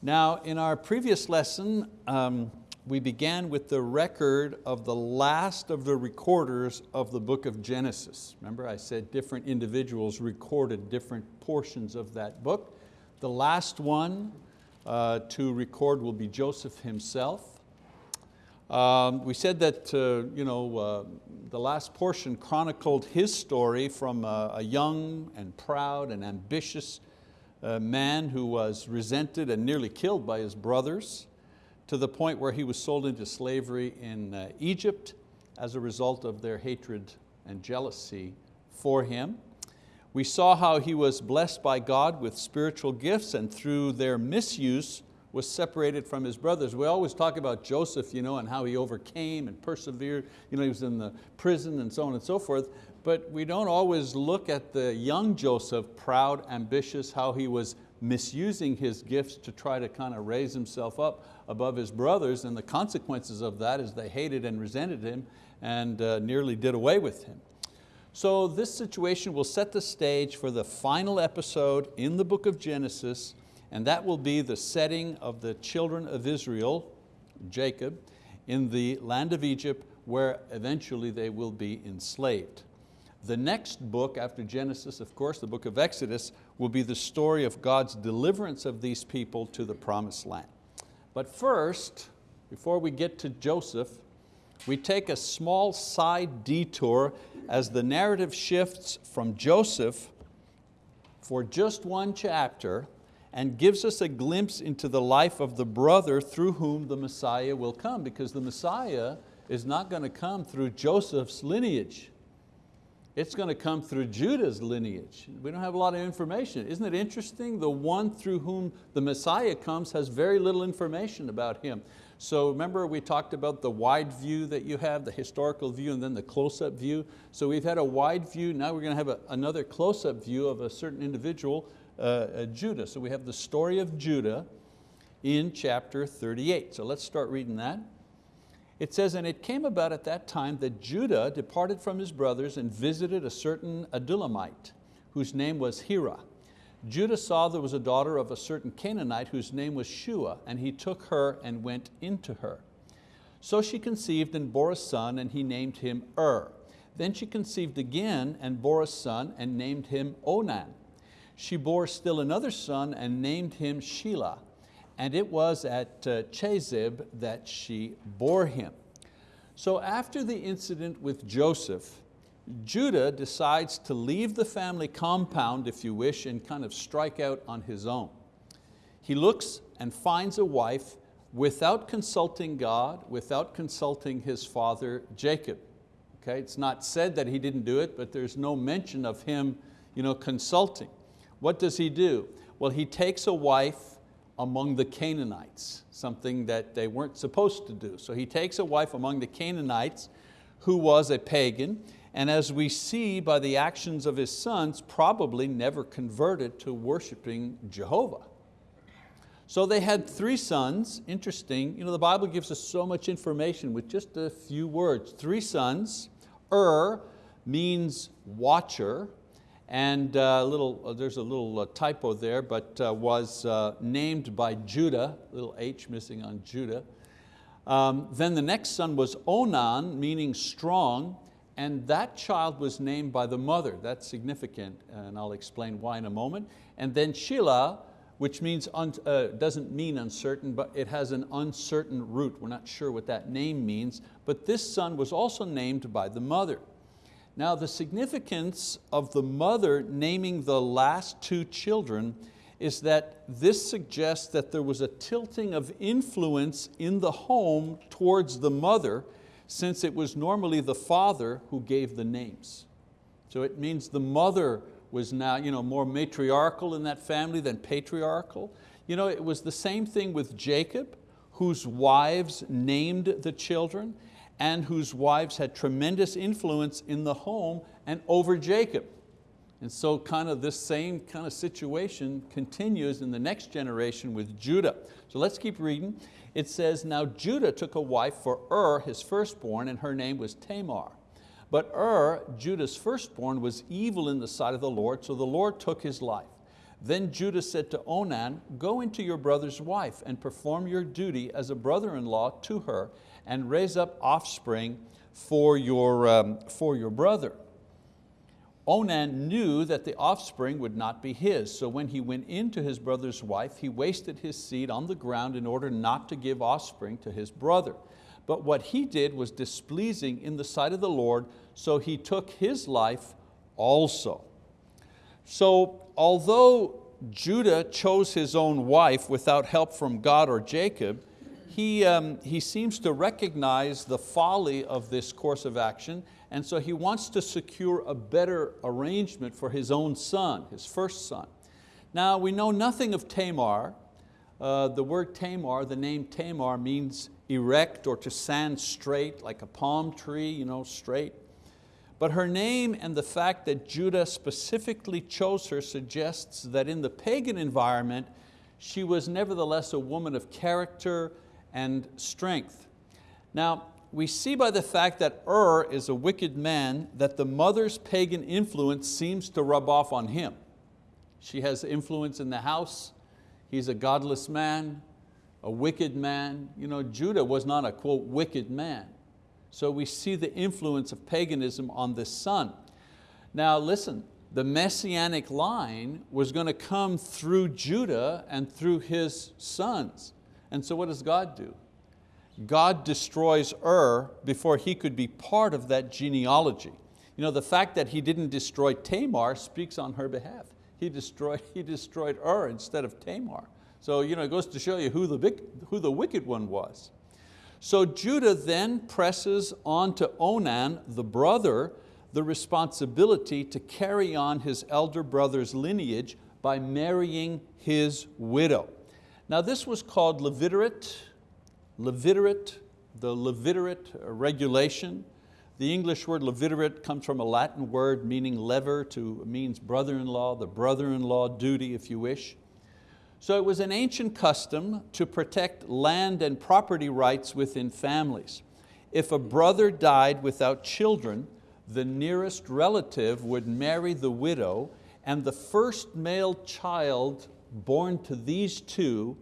Now, in our previous lesson, um, we began with the record of the last of the recorders of the book of Genesis. Remember I said different individuals recorded different portions of that book. The last one uh, to record will be Joseph himself. Um, we said that uh, you know, uh, the last portion chronicled his story from a, a young and proud and ambitious a man who was resented and nearly killed by his brothers to the point where he was sold into slavery in uh, Egypt as a result of their hatred and jealousy for him. We saw how he was blessed by God with spiritual gifts and through their misuse was separated from his brothers. We always talk about Joseph you know, and how he overcame and persevered. You know, he was in the prison and so on and so forth but we don't always look at the young Joseph, proud, ambitious, how he was misusing his gifts to try to kind of raise himself up above his brothers and the consequences of that is they hated and resented him and uh, nearly did away with him. So this situation will set the stage for the final episode in the book of Genesis and that will be the setting of the children of Israel, Jacob, in the land of Egypt where eventually they will be enslaved. The next book after Genesis, of course, the book of Exodus, will be the story of God's deliverance of these people to the promised land. But first, before we get to Joseph, we take a small side detour as the narrative shifts from Joseph for just one chapter and gives us a glimpse into the life of the brother through whom the Messiah will come because the Messiah is not going to come through Joseph's lineage it's going to come through Judah's lineage. We don't have a lot of information. Isn't it interesting? The one through whom the Messiah comes has very little information about him. So remember we talked about the wide view that you have, the historical view and then the close-up view. So we've had a wide view, now we're going to have a, another close-up view of a certain individual, uh, uh, Judah. So we have the story of Judah in chapter 38. So let's start reading that. It says, and it came about at that time that Judah departed from his brothers and visited a certain Adullamite, whose name was Hira. Judah saw there was a daughter of a certain Canaanite whose name was Shua, and he took her and went into her. So she conceived and bore a son, and he named him Ur. Then she conceived again and bore a son and named him Onan. She bore still another son and named him Shelah and it was at uh, Chezib that she bore him. So after the incident with Joseph, Judah decides to leave the family compound, if you wish, and kind of strike out on his own. He looks and finds a wife without consulting God, without consulting his father Jacob. Okay, it's not said that he didn't do it, but there's no mention of him you know, consulting. What does he do? Well, he takes a wife among the Canaanites, something that they weren't supposed to do. So he takes a wife among the Canaanites who was a pagan, and as we see by the actions of his sons, probably never converted to worshiping Jehovah. So they had three sons, interesting, you know, the Bible gives us so much information with just a few words. Three sons, Ur means watcher, and uh, little, uh, there's a little uh, typo there, but was named by Judah, little H missing on Judah. Um, then the next son was Onan, meaning strong, and that child was named by the mother. That's significant, and I'll explain why in a moment. And then Shelah, which means doesn't mean uncertain, but it has an uncertain root. We're not sure what that name means, but this son was also named by the mother. Now the significance of the mother naming the last two children is that this suggests that there was a tilting of influence in the home towards the mother since it was normally the father who gave the names. So it means the mother was now you know, more matriarchal in that family than patriarchal. You know, it was the same thing with Jacob, whose wives named the children and whose wives had tremendous influence in the home and over Jacob. And so kind of this same kind of situation continues in the next generation with Judah. So let's keep reading. It says, now Judah took a wife for Ur, his firstborn, and her name was Tamar. But Ur, Judah's firstborn, was evil in the sight of the Lord, so the Lord took his life. Then Judah said to Onan, go into your brother's wife and perform your duty as a brother-in-law to her and raise up offspring for your, um, for your brother. Onan knew that the offspring would not be his, so when he went into his brother's wife, he wasted his seed on the ground in order not to give offspring to his brother. But what he did was displeasing in the sight of the Lord, so he took his life also. So although Judah chose his own wife without help from God or Jacob, he, um, he seems to recognize the folly of this course of action and so he wants to secure a better arrangement for his own son, his first son. Now we know nothing of Tamar. Uh, the word Tamar, the name Tamar means erect or to stand straight, like a palm tree, you know, straight. But her name and the fact that Judah specifically chose her suggests that in the pagan environment, she was nevertheless a woman of character and strength. Now, we see by the fact that Ur is a wicked man that the mother's pagan influence seems to rub off on him. She has influence in the house, he's a godless man, a wicked man. You know, Judah was not a quote wicked man. So we see the influence of paganism on this son. Now listen, the messianic line was going to come through Judah and through his sons. And so what does God do? God destroys Ur before he could be part of that genealogy. You know, the fact that he didn't destroy Tamar speaks on her behalf. He destroyed, he destroyed Ur instead of Tamar. So you know, it goes to show you who the, who the wicked one was. So Judah then presses on to Onan, the brother, the responsibility to carry on his elder brother's lineage by marrying his widow. Now this was called levirate, levirate, the levirate regulation. The English word levirate comes from a Latin word meaning levir to means brother-in-law, the brother-in-law duty if you wish. So it was an ancient custom to protect land and property rights within families. If a brother died without children, the nearest relative would marry the widow and the first male child born to these two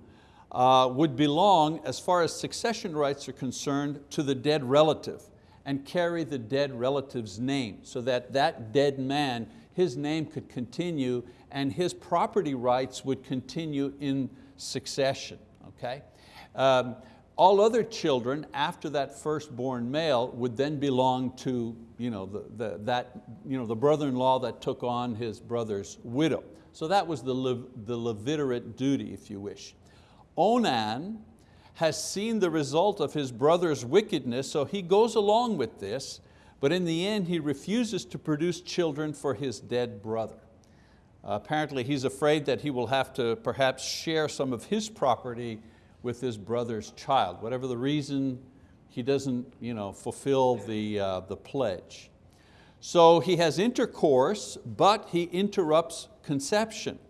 uh, would belong, as far as succession rights are concerned, to the dead relative and carry the dead relative's name so that that dead man, his name could continue and his property rights would continue in succession, okay? Um, all other children after that firstborn male would then belong to you know, the, the, that, you know, the brother-in-law that took on his brother's widow. So that was the, Le, the Levirate duty, if you wish. Onan has seen the result of his brother's wickedness, so he goes along with this, but in the end he refuses to produce children for his dead brother. Apparently he's afraid that he will have to perhaps share some of his property with his brother's child. Whatever the reason, he doesn't you know, fulfill the, uh, the pledge. So he has intercourse, but he interrupts conception.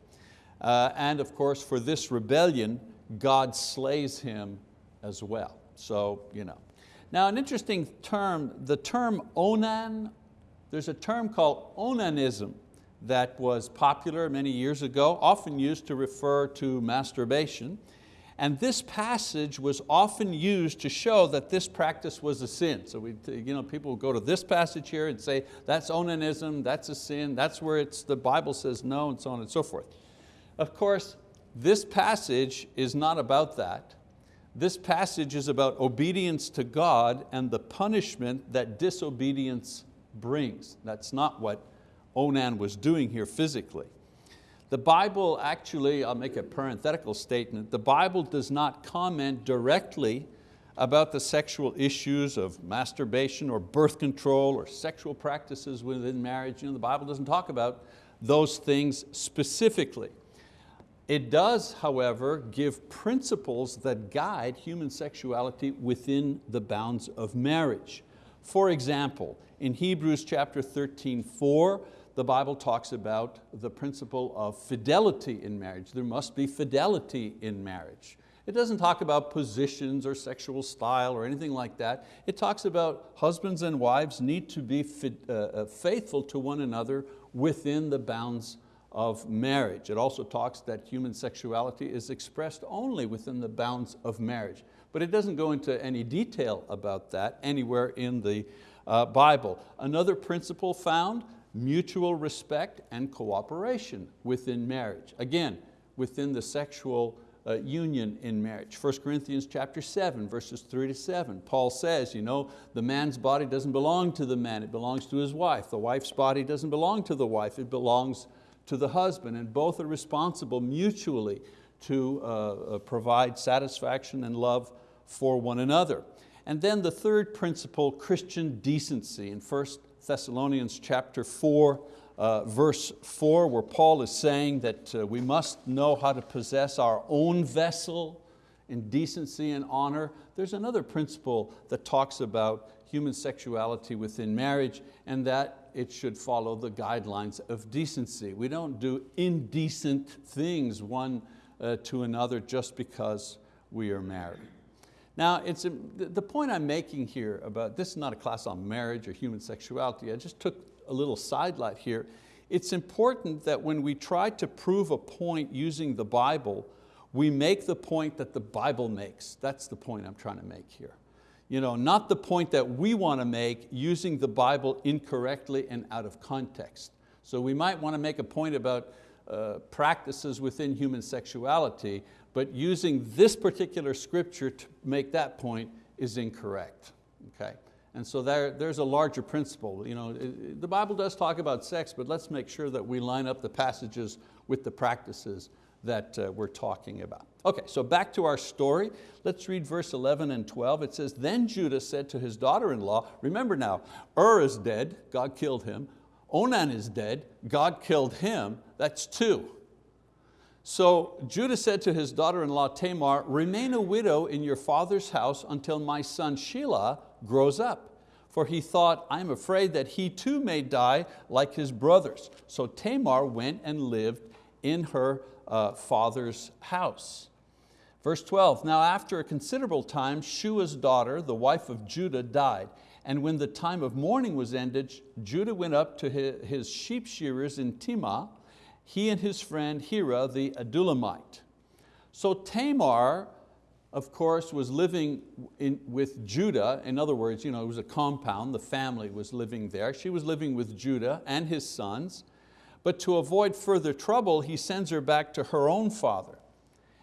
Uh, and of course, for this rebellion, God slays him as well. So, you know. Now an interesting term, the term onan, there's a term called onanism that was popular many years ago, often used to refer to masturbation. And this passage was often used to show that this practice was a sin. So we, you know, people go to this passage here and say, that's onanism, that's a sin, that's where it's, the Bible says no, and so on and so forth. Of course, this passage is not about that. This passage is about obedience to God and the punishment that disobedience brings. That's not what Onan was doing here physically. The Bible actually, I'll make a parenthetical statement, the Bible does not comment directly about the sexual issues of masturbation or birth control or sexual practices within marriage. You know, the Bible doesn't talk about those things specifically. It does, however, give principles that guide human sexuality within the bounds of marriage. For example, in Hebrews chapter 13, 4, the Bible talks about the principle of fidelity in marriage. There must be fidelity in marriage. It doesn't talk about positions or sexual style or anything like that. It talks about husbands and wives need to be uh, uh, faithful to one another within the bounds of marriage. It also talks that human sexuality is expressed only within the bounds of marriage. But it doesn't go into any detail about that anywhere in the uh, Bible. Another principle found, mutual respect and cooperation within marriage. Again, within the sexual uh, union in marriage. 1 Corinthians chapter 7, verses three to seven. Paul says, you know, the man's body doesn't belong to the man, it belongs to his wife. The wife's body doesn't belong to the wife, it belongs to the husband. And both are responsible mutually to uh, uh, provide satisfaction and love for one another. And then the third principle, Christian decency in 1 Thessalonians chapter 4, uh, verse 4 where Paul is saying that uh, we must know how to possess our own vessel in decency and honor. There's another principle that talks about human sexuality within marriage and that it should follow the guidelines of decency. We don't do indecent things one uh, to another just because we are married. Now, it's a, the point I'm making here about, this is not a class on marriage or human sexuality, I just took a little sidelight here. It's important that when we try to prove a point using the Bible, we make the point that the Bible makes. That's the point I'm trying to make here. You know, not the point that we want to make using the Bible incorrectly and out of context. So we might want to make a point about uh, practices within human sexuality, but using this particular scripture to make that point is incorrect. Okay? And so there, there's a larger principle. You know, the Bible does talk about sex, but let's make sure that we line up the passages with the practices that uh, we're talking about. Okay, so back to our story. Let's read verse 11 and 12. It says, then Judah said to his daughter-in-law, remember now, Ur is dead, God killed him. Onan is dead, God killed him, that's two. So Judah said to his daughter-in-law Tamar, remain a widow in your father's house until my son Shelah grows up. For he thought, I'm afraid that he too may die like his brothers. So Tamar went and lived in her uh, father's house. Verse 12, now after a considerable time, Shua's daughter, the wife of Judah, died. And when the time of mourning was ended, Judah went up to his sheep shearers in Timnah, he and his friend Hira the Adullamite. So Tamar, of course, was living in, with Judah. In other words, you know, it was a compound, the family was living there. She was living with Judah and his sons. But to avoid further trouble, he sends her back to her own father.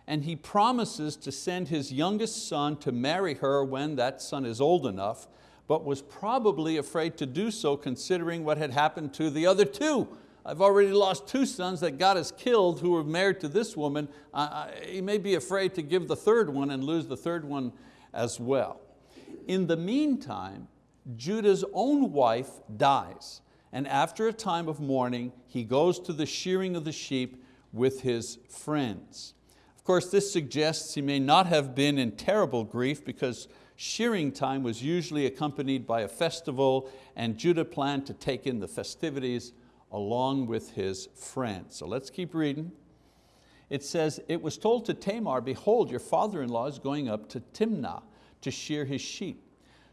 And he promises to send his youngest son to marry her when that son is old enough but was probably afraid to do so considering what had happened to the other two. I've already lost two sons that God has killed who were married to this woman. He may be afraid to give the third one and lose the third one as well. In the meantime, Judah's own wife dies. And after a time of mourning, he goes to the shearing of the sheep with his friends. Of course, this suggests he may not have been in terrible grief because shearing time was usually accompanied by a festival and Judah planned to take in the festivities along with his friends. So let's keep reading. It says, it was told to Tamar, behold, your father-in-law is going up to Timnah to shear his sheep.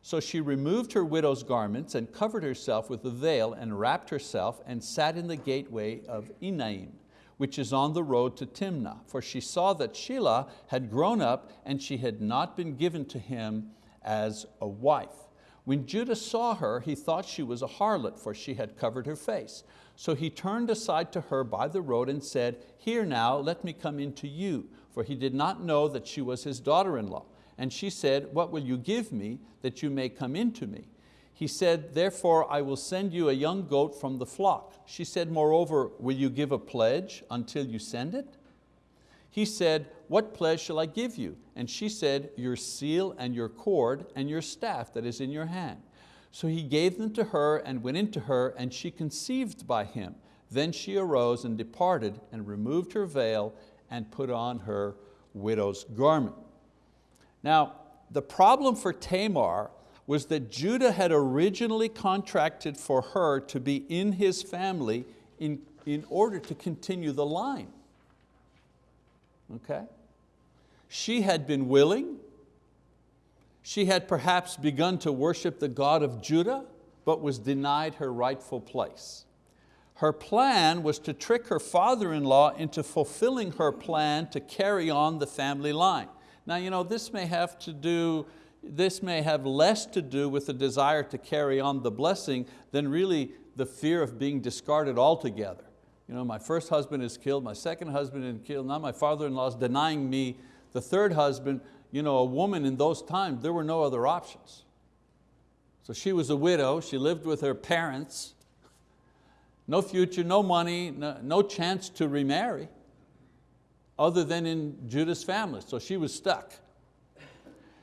So she removed her widow's garments and covered herself with a veil and wrapped herself and sat in the gateway of Enaim, which is on the road to Timnah, for she saw that Shelah had grown up and she had not been given to him as a wife. When Judah saw her, he thought she was a harlot, for she had covered her face. So he turned aside to her by the road and said, Here now, let me come in to you, for he did not know that she was his daughter-in-law. And she said, What will you give me that you may come in to me? He said, therefore I will send you a young goat from the flock. She said, moreover, will you give a pledge until you send it? He said, what pledge shall I give you? And she said, your seal and your cord and your staff that is in your hand. So he gave them to her and went into her and she conceived by him. Then she arose and departed and removed her veil and put on her widow's garment. Now, the problem for Tamar was that Judah had originally contracted for her to be in his family in, in order to continue the line. Okay? She had been willing, she had perhaps begun to worship the God of Judah, but was denied her rightful place. her plan was to trick her father-in-law into fulfilling her plan to carry on the family line. Now, you know, this may have to do, this may have less to do with the desire to carry on the blessing than really the fear of being discarded altogether. You know, my first husband is killed, my second husband is killed, now my father-in-law is denying me the third husband. You know, a woman in those times, there were no other options. So she was a widow, she lived with her parents, no future, no money, no, no chance to remarry other than in Judah's family, so she was stuck.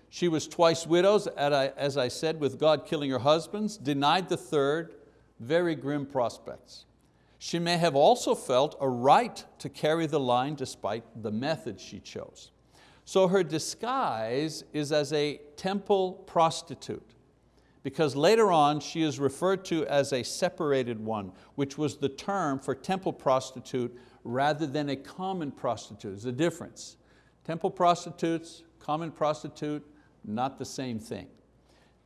She was twice widows, as I said, with God killing her husbands, denied the third, very grim prospects. She may have also felt a right to carry the line despite the method she chose. So her disguise is as a temple prostitute because later on she is referred to as a separated one, which was the term for temple prostitute rather than a common prostitute. There's a difference. Temple prostitutes, common prostitute, not the same thing.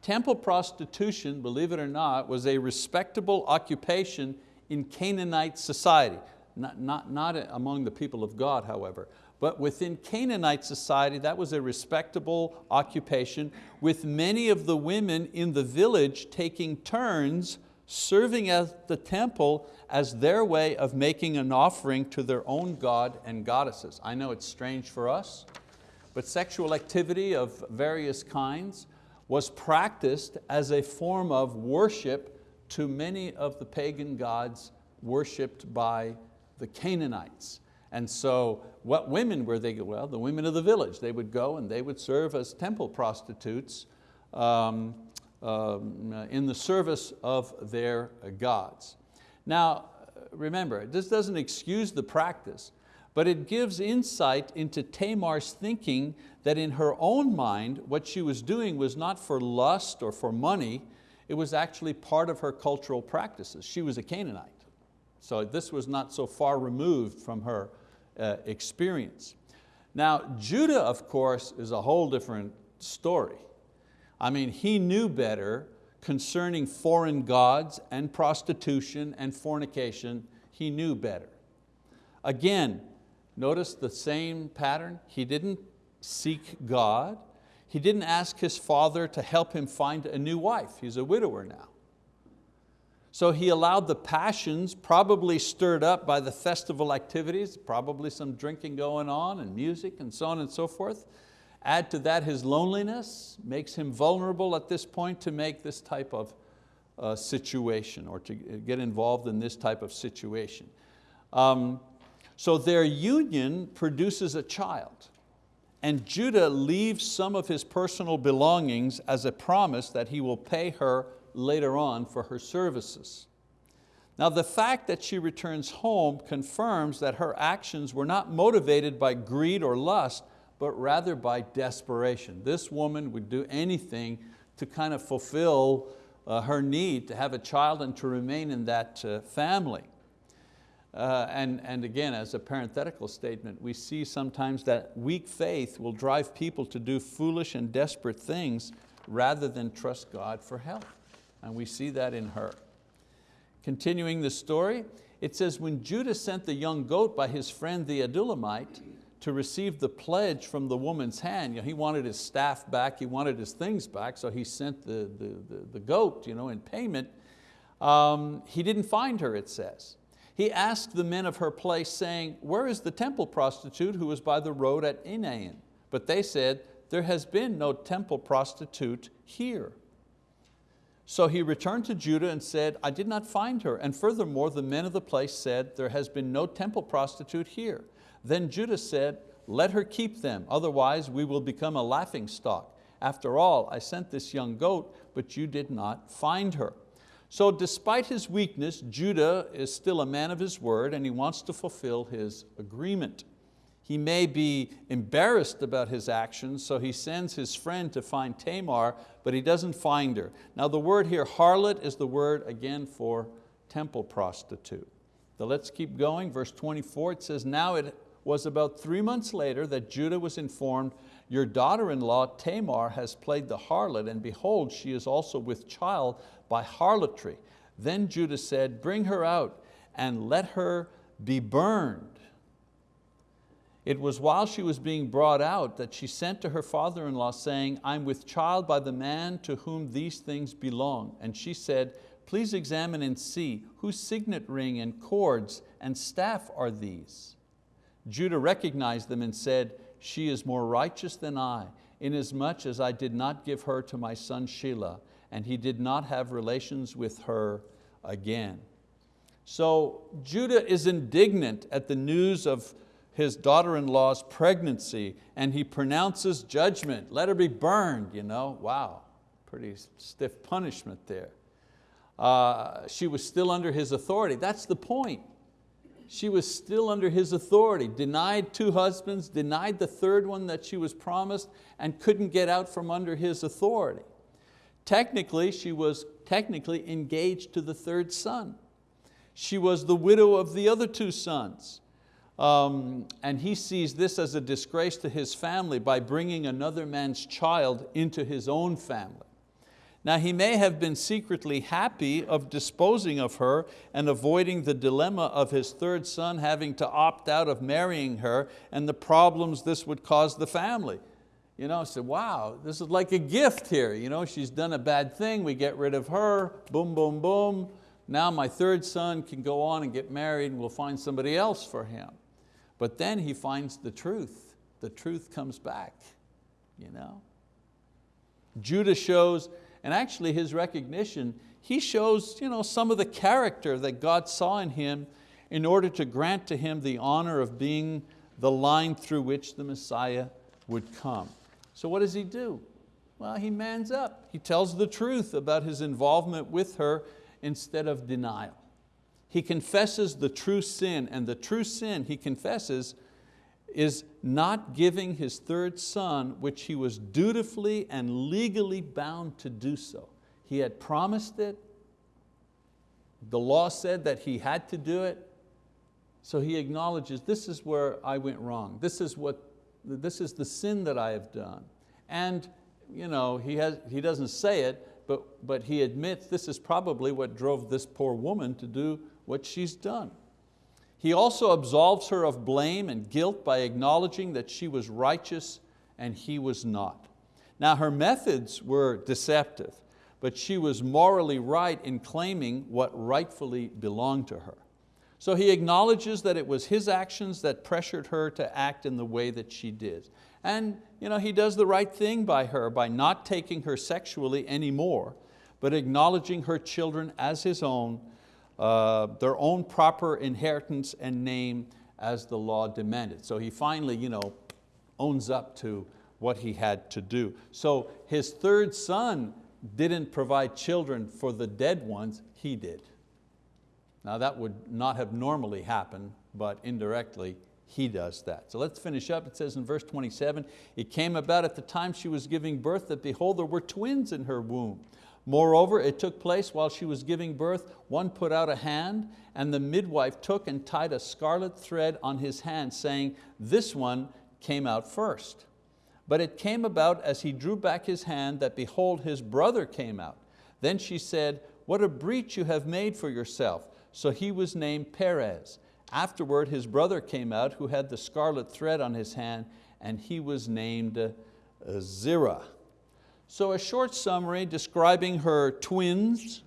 Temple prostitution, believe it or not, was a respectable occupation in Canaanite society. Not, not, not among the people of God, however, but within Canaanite society, that was a respectable occupation with many of the women in the village taking turns serving at the temple as their way of making an offering to their own god and goddesses. I know it's strange for us, but sexual activity of various kinds was practiced as a form of worship to many of the pagan gods worshipped by the Canaanites. And so what women were they? Well, the women of the village. They would go and they would serve as temple prostitutes um, um, in the service of their gods. Now, remember, this doesn't excuse the practice, but it gives insight into Tamar's thinking that in her own mind, what she was doing was not for lust or for money, it was actually part of her cultural practices. She was a Canaanite. So this was not so far removed from her uh, experience. Now, Judah, of course, is a whole different story. I mean, he knew better concerning foreign gods and prostitution and fornication. He knew better. Again, notice the same pattern. He didn't seek God. He didn't ask his father to help him find a new wife. He's a widower now. So he allowed the passions, probably stirred up by the festival activities, probably some drinking going on and music and so on and so forth. Add to that his loneliness, makes him vulnerable at this point to make this type of uh, situation or to get involved in this type of situation. Um, so their union produces a child. And Judah leaves some of his personal belongings as a promise that he will pay her later on for her services. Now the fact that she returns home confirms that her actions were not motivated by greed or lust, but rather by desperation. This woman would do anything to kind of fulfill uh, her need to have a child and to remain in that uh, family. Uh, and, and again, as a parenthetical statement, we see sometimes that weak faith will drive people to do foolish and desperate things rather than trust God for help and we see that in her. Continuing the story, it says, when Judah sent the young goat by his friend the Adullamite to receive the pledge from the woman's hand, you know, he wanted his staff back, he wanted his things back, so he sent the, the, the, the goat you know, in payment. Um, he didn't find her, it says. He asked the men of her place, saying, where is the temple prostitute who was by the road at Enaim? But they said, there has been no temple prostitute here. So he returned to Judah and said, I did not find her. And furthermore, the men of the place said, there has been no temple prostitute here. Then Judah said, let her keep them, otherwise we will become a laughing stock. After all, I sent this young goat, but you did not find her. So despite his weakness, Judah is still a man of his word and he wants to fulfill his agreement. He may be embarrassed about his actions, so he sends his friend to find Tamar, but he doesn't find her. Now the word here, harlot, is the word again for temple prostitute. So let's keep going, verse 24, it says, now it was about three months later that Judah was informed, your daughter-in-law Tamar has played the harlot, and behold, she is also with child by harlotry. Then Judah said, bring her out, and let her be burned. It was while she was being brought out that she sent to her father-in-law saying, I'm with child by the man to whom these things belong. And she said, please examine and see whose signet ring and cords and staff are these. Judah recognized them and said, she is more righteous than I, inasmuch as I did not give her to my son Shelah, and he did not have relations with her again. So Judah is indignant at the news of his daughter-in-law's pregnancy and he pronounces judgment. Let her be burned, you know. Wow, pretty stiff punishment there. Uh, she was still under his authority. That's the point. She was still under his authority, denied two husbands, denied the third one that she was promised and couldn't get out from under his authority. Technically, she was technically engaged to the third son. She was the widow of the other two sons. Um, and he sees this as a disgrace to his family by bringing another man's child into his own family. Now he may have been secretly happy of disposing of her and avoiding the dilemma of his third son having to opt out of marrying her and the problems this would cause the family. You know, said, wow, this is like a gift here. You know, she's done a bad thing, we get rid of her, boom, boom, boom. Now my third son can go on and get married and we'll find somebody else for him. But then he finds the truth. The truth comes back. You know? Judah shows, and actually his recognition, he shows you know, some of the character that God saw in him in order to grant to him the honor of being the line through which the Messiah would come. So what does he do? Well, he mans up. He tells the truth about his involvement with her instead of denial. He confesses the true sin, and the true sin he confesses is not giving his third son, which he was dutifully and legally bound to do so. He had promised it, the law said that he had to do it, so he acknowledges this is where I went wrong. This is, what, this is the sin that I have done. And you know, he, has, he doesn't say it, but, but he admits this is probably what drove this poor woman to do what she's done. He also absolves her of blame and guilt by acknowledging that she was righteous and he was not. Now her methods were deceptive, but she was morally right in claiming what rightfully belonged to her. So he acknowledges that it was his actions that pressured her to act in the way that she did. And you know, he does the right thing by her by not taking her sexually anymore, but acknowledging her children as his own uh, their own proper inheritance and name as the law demanded. So he finally you know, owns up to what he had to do. So his third son didn't provide children for the dead ones, he did. Now that would not have normally happened, but indirectly he does that. So let's finish up. It says in verse 27, it came about at the time she was giving birth that behold, there were twins in her womb. Moreover, it took place while she was giving birth, one put out a hand, and the midwife took and tied a scarlet thread on his hand, saying, this one came out first. But it came about as he drew back his hand that behold, his brother came out. Then she said, what a breach you have made for yourself. So he was named Perez. Afterward, his brother came out who had the scarlet thread on his hand, and he was named uh, Zerah. So a short summary describing her twins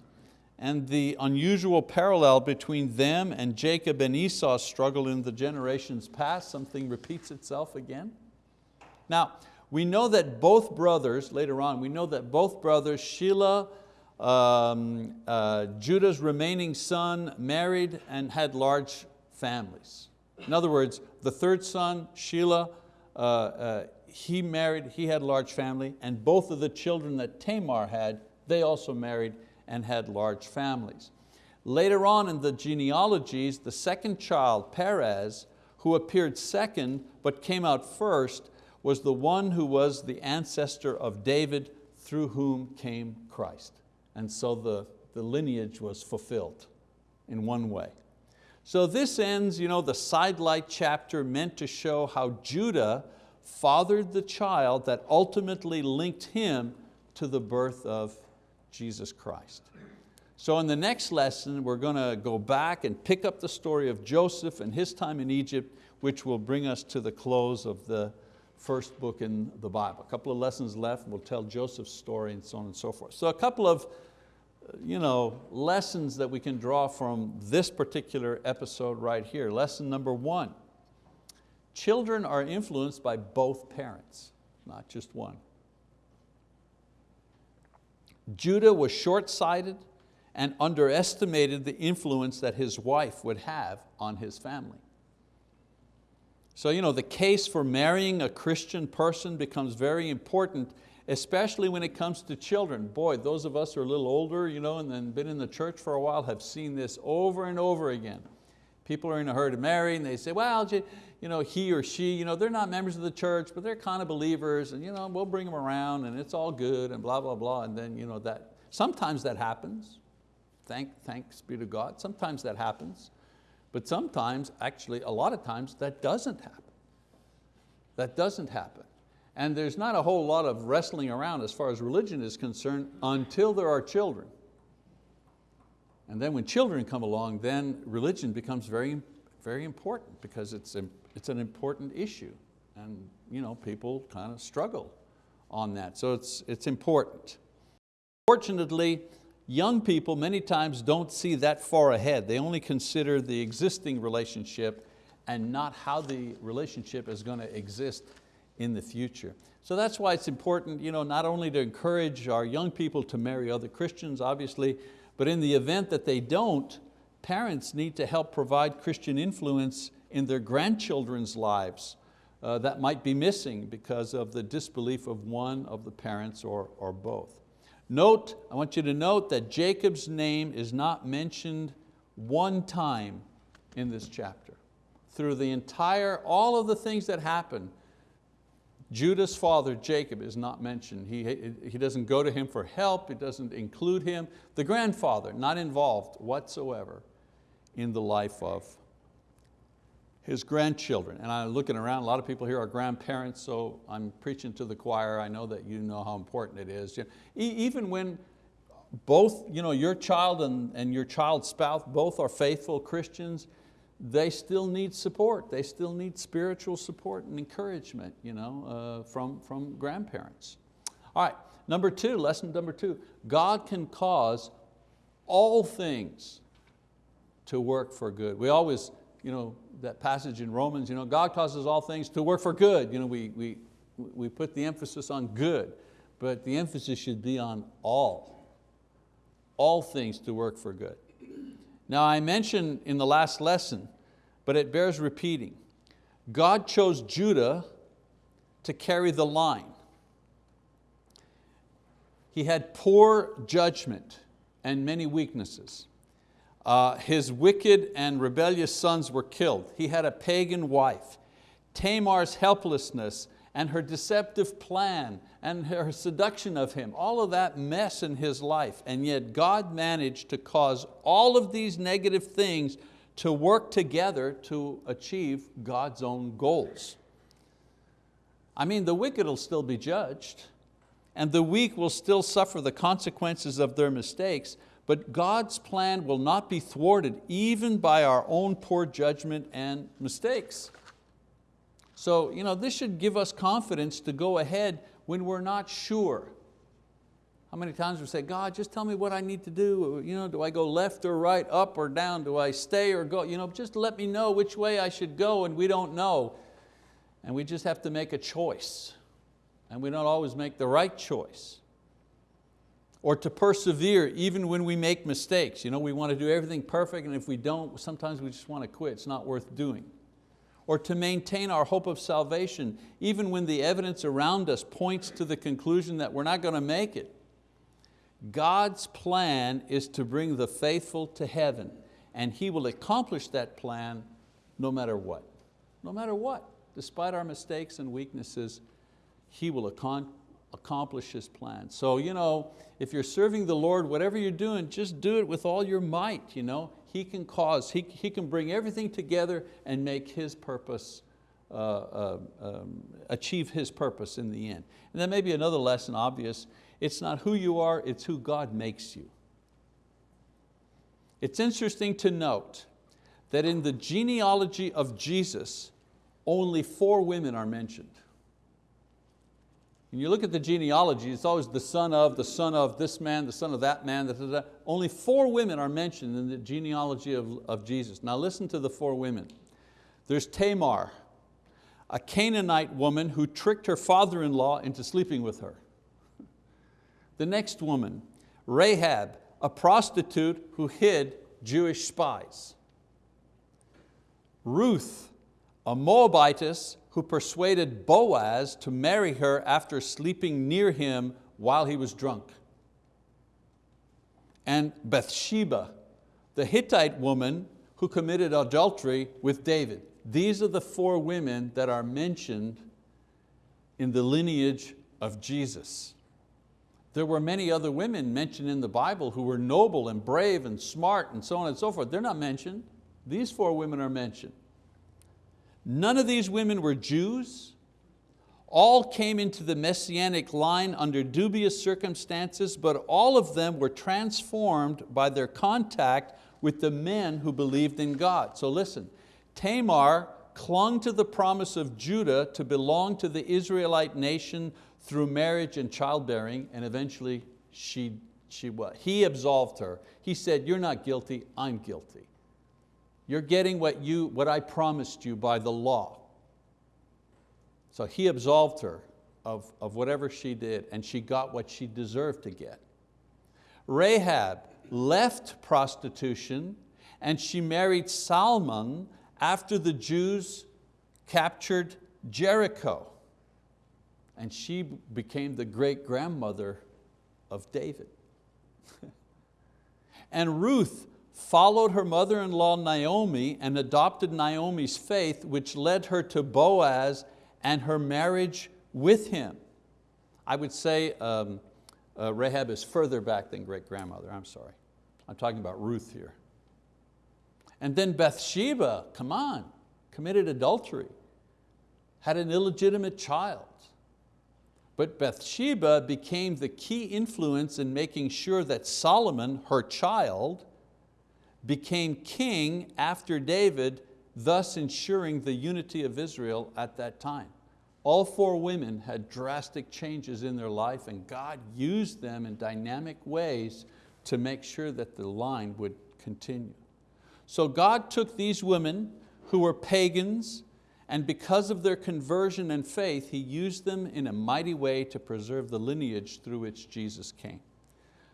and the unusual parallel between them and Jacob and Esau's struggle in the generations past, something repeats itself again. Now, we know that both brothers, later on, we know that both brothers, Shelah, um, uh, Judah's remaining son, married and had large families. In other words, the third son, Shelah, uh, uh, he married, he had a large family, and both of the children that Tamar had, they also married and had large families. Later on in the genealogies, the second child, Perez, who appeared second but came out first, was the one who was the ancestor of David through whom came Christ. And so the, the lineage was fulfilled in one way. So this ends you know, the sidelight chapter meant to show how Judah fathered the child that ultimately linked him to the birth of Jesus Christ. So in the next lesson, we're going to go back and pick up the story of Joseph and his time in Egypt, which will bring us to the close of the first book in the Bible. A couple of lessons left, we'll tell Joseph's story and so on and so forth. So a couple of you know, lessons that we can draw from this particular episode right here. Lesson number one, children are influenced by both parents, not just one. Judah was short-sighted and underestimated the influence that his wife would have on his family. So you know, the case for marrying a Christian person becomes very important, especially when it comes to children. Boy, those of us who are a little older you know, and then been in the church for a while have seen this over and over again. People are in a hurry to marry and they say, well, you know, he or she, you know, they're not members of the church, but they're kind of believers and you know, we'll bring them around and it's all good and blah, blah, blah. And then you know, that, sometimes that happens. Thank, thanks be to God. Sometimes that happens. But sometimes, actually a lot of times, that doesn't happen. That doesn't happen. And there's not a whole lot of wrestling around as far as religion is concerned until there are children. And then when children come along, then religion becomes very, very important because it's, a, it's an important issue. And you know, people kind of struggle on that. So it's, it's important. Fortunately, young people many times don't see that far ahead. They only consider the existing relationship and not how the relationship is going to exist in the future. So that's why it's important you know, not only to encourage our young people to marry other Christians, obviously, but in the event that they don't, parents need to help provide Christian influence in their grandchildren's lives uh, that might be missing because of the disbelief of one of the parents or, or both. Note, I want you to note that Jacob's name is not mentioned one time in this chapter. Through the entire, all of the things that happen, Judah's father, Jacob, is not mentioned. He, he doesn't go to him for help, it doesn't include him. The grandfather, not involved whatsoever in the life of his grandchildren. And I'm looking around, a lot of people here are grandparents, so I'm preaching to the choir. I know that you know how important it is. Even when both you know, your child and, and your child's spouse both are faithful Christians, they still need support. They still need spiritual support and encouragement you know, uh, from, from grandparents. All right, number two, lesson number two, God can cause all things to work for good. We always, you know, that passage in Romans, you know, God causes all things to work for good. You know, we, we, we put the emphasis on good, but the emphasis should be on all. All things to work for good. Now I mentioned in the last lesson, but it bears repeating. God chose Judah to carry the line. He had poor judgment and many weaknesses. Uh, his wicked and rebellious sons were killed. He had a pagan wife. Tamar's helplessness and her deceptive plan and her seduction of him, all of that mess in his life. And yet God managed to cause all of these negative things to work together to achieve God's own goals. I mean, the wicked will still be judged and the weak will still suffer the consequences of their mistakes, but God's plan will not be thwarted even by our own poor judgment and mistakes. So you know, this should give us confidence to go ahead when we're not sure. How many times we say, God, just tell me what I need to do. You know, do I go left or right, up or down? Do I stay or go? You know, just let me know which way I should go and we don't know. And we just have to make a choice. And we don't always make the right choice or to persevere even when we make mistakes. You know, we want to do everything perfect and if we don't, sometimes we just want to quit, it's not worth doing. Or to maintain our hope of salvation even when the evidence around us points to the conclusion that we're not going to make it. God's plan is to bring the faithful to heaven and He will accomplish that plan no matter what. No matter what, despite our mistakes and weaknesses, He will accomplish His plan. So you know, if you're serving the Lord, whatever you're doing, just do it with all your might. You know? He can cause, He, he can bring everything together and make His purpose, uh, uh, um, achieve His purpose in the end. And then maybe another lesson obvious, it's not who you are, it's who God makes you. It's interesting to note that in the genealogy of Jesus, only four women are mentioned. When you look at the genealogy, it's always the son of, the son of this man, the son of that man. Da, da, da. Only four women are mentioned in the genealogy of, of Jesus. Now listen to the four women. There's Tamar, a Canaanite woman who tricked her father-in-law into sleeping with her. The next woman, Rahab, a prostitute who hid Jewish spies. Ruth, a Moabitess who persuaded Boaz to marry her after sleeping near him while he was drunk. And Bathsheba, the Hittite woman who committed adultery with David. These are the four women that are mentioned in the lineage of Jesus. There were many other women mentioned in the Bible who were noble and brave and smart and so on and so forth. They're not mentioned. These four women are mentioned. None of these women were Jews. All came into the messianic line under dubious circumstances, but all of them were transformed by their contact with the men who believed in God. So listen, Tamar clung to the promise of Judah to belong to the Israelite nation through marriage and childbearing, and eventually she, she, what? he absolved her. He said, you're not guilty, I'm guilty. You're getting what, you, what I promised you by the law. So he absolved her of, of whatever she did and she got what she deserved to get. Rahab left prostitution and she married Salmon after the Jews captured Jericho. And she became the great grandmother of David. and Ruth followed her mother-in-law Naomi and adopted Naomi's faith, which led her to Boaz and her marriage with him. I would say um, uh, Rahab is further back than great-grandmother, I'm sorry. I'm talking about Ruth here. And then Bathsheba, come on, committed adultery, had an illegitimate child. But Bathsheba became the key influence in making sure that Solomon, her child, became king after David, thus ensuring the unity of Israel at that time. All four women had drastic changes in their life and God used them in dynamic ways to make sure that the line would continue. So God took these women who were pagans and because of their conversion and faith, He used them in a mighty way to preserve the lineage through which Jesus came.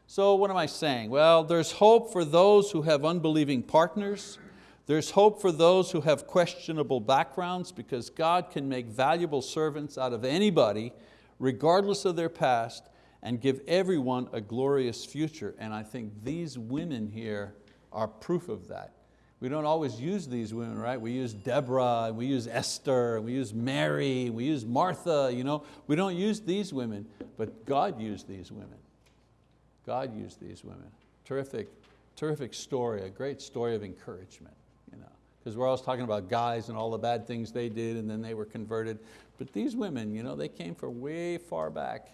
So what am I saying? Well, there's hope for those who have unbelieving partners. There's hope for those who have questionable backgrounds because God can make valuable servants out of anybody, regardless of their past, and give everyone a glorious future. And I think these women here are proof of that. We don't always use these women, right? We use Deborah, we use Esther, we use Mary, we use Martha. You know? We don't use these women, but God used these women. God used these women. Terrific, terrific story, a great story of encouragement. You know, because we're always talking about guys and all the bad things they did and then they were converted. But these women, you know, they came from way far back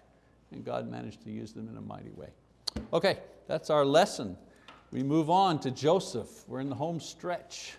and God managed to use them in a mighty way. Okay, that's our lesson. We move on to Joseph. We're in the home stretch.